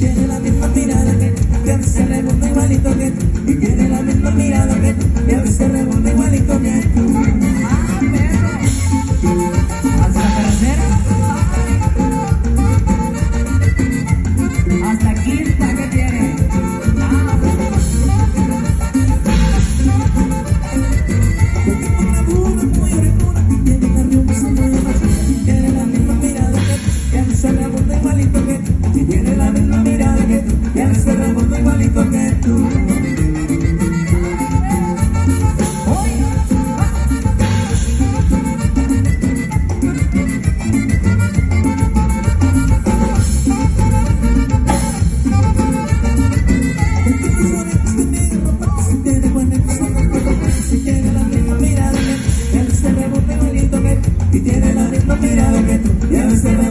tiene la misma mirada que, que hace revolver igualito que, y tiene la misma mirada que, que hace revolver y tiene la misma mirada que tú. Y a veces la